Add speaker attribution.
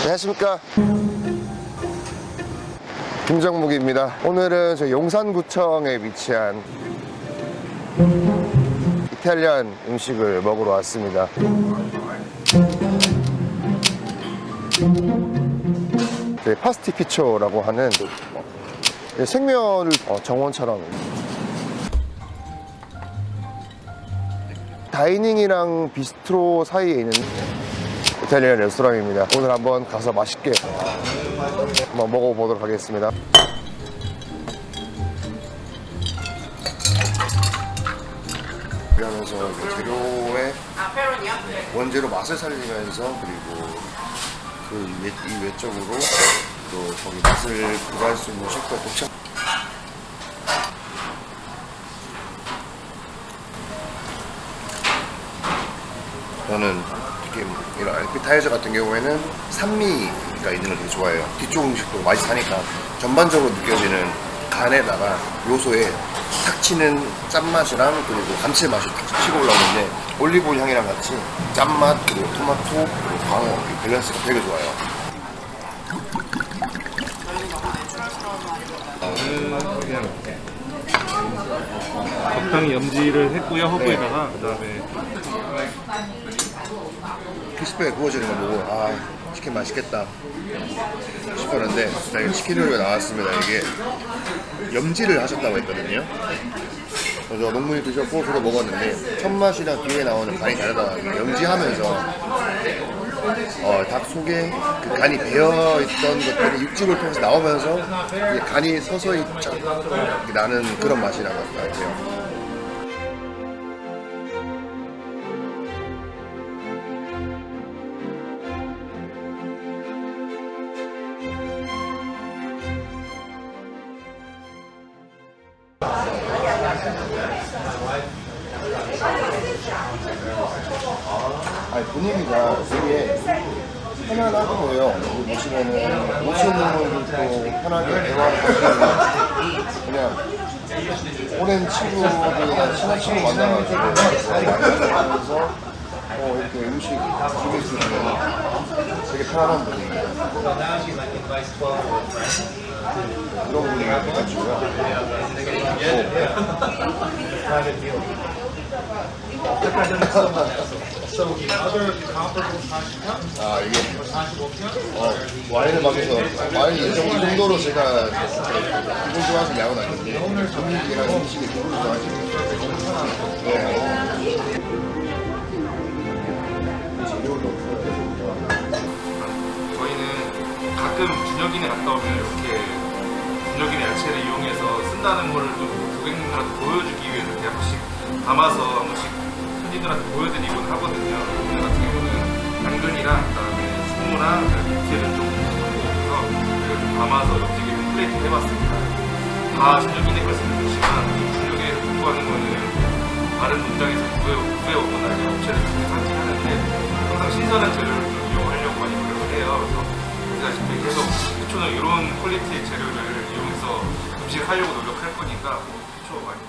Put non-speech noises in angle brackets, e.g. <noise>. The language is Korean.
Speaker 1: 안녕하십니까. 김정묵입니다. 오늘은 저 용산구청에 위치한 이탈리안 음식을 먹으러 왔습니다. 네, 파스티피초라고 하는 네, 생면을 어, 정원처럼 다이닝이랑 비스트로 사이에 있는 이탈리안 레스토랑입니다. 오늘 한번 가서 맛있게 한번 먹어보도록 하겠습니다. 이제 재료의 원재료 맛을 살리면서 그리고 그 외, 이 외적으로 또 거기 맛을 부과할 수 있는 셰프가 독창 저는 특히 이런 알피타이저 같은 경우에는 산미가 있는 걸 되게 좋아해요. 뒤쪽 음식도 맛이 사니까 전반적으로 느껴지는 간에다가 요소에 탁 치는 짠맛이랑 그리고 감칠맛이 탁 치고 올라오는데 올리브 향이랑 같이 짠맛 그리고 토마토 그리고 광어 이 밸런스가 되게 좋아요.
Speaker 2: 그냥 적당히 염지를 했고요 허브에다가. 그다음에
Speaker 1: 크리스피하게 구워지는 거 보고 아 치킨 맛있겠다 싶었는데 자, 이게 치킨 요리가 나왔습니다. 이게 염지를 하셨다고 했거든요. 그래서 농문이 드셨고 저도 먹었는데 첫 맛이랑 뒤에 나오는 간이 다르다. 염지하면서 어, 닭 속에 그 간이 배어 있던 것들이 육즙을 통해서 나오면서 간이 서서히 쫙 나는 그런 맛이 나는 것 같아요 아니 분위기가 되게 편안하고요. 여기 보시면은 오시는 분들도 편하게 대화를 하시는 그냥 오랜 친구들이나 친한 친구 만나가지고 사이 많이 하면서 어, 이렇게 음식 즐길 수 있는 되게 편안한 분위기예요. 그런 분위기가 돼가지고요. <laughs> <laughs> 아 이게 어, 와인을 마셔서 와인 이 정도, 이 정도로 제가 기분 좋아하는 양은 아닌데 분위기랑 음식이 기분 좋아하시는 네.
Speaker 2: 저희는 가끔 준혁이네 갔다 오면 이렇게 준혁이네 야채를 이용해서 쓴다는 거를 좀 고객님들한테 보여주기 위해서 이렇게 한 번씩 담아서 한 번씩 손님들한테 보여드리곤 하거든요. 오늘 같은 경우는 당근이랑 그다음에 스모랑 밑에를 좀 넣어서 저희가 좀 담아서 옆지게 플레이트 해봤습니다. 다걸 쓰는 것이지만 준혁이네 공부하는 거는 다른 농장에서 구해, 구해오거나 업체를 통해서 하는데 항상 신선한 재료를 좀 이용하려고 많이 노력을 해요. 그래서 보시다시피 계속 해초는 이런 퀄리티의 재료를 이용해서 음식을 하려고 노력할 거니까 해초 많이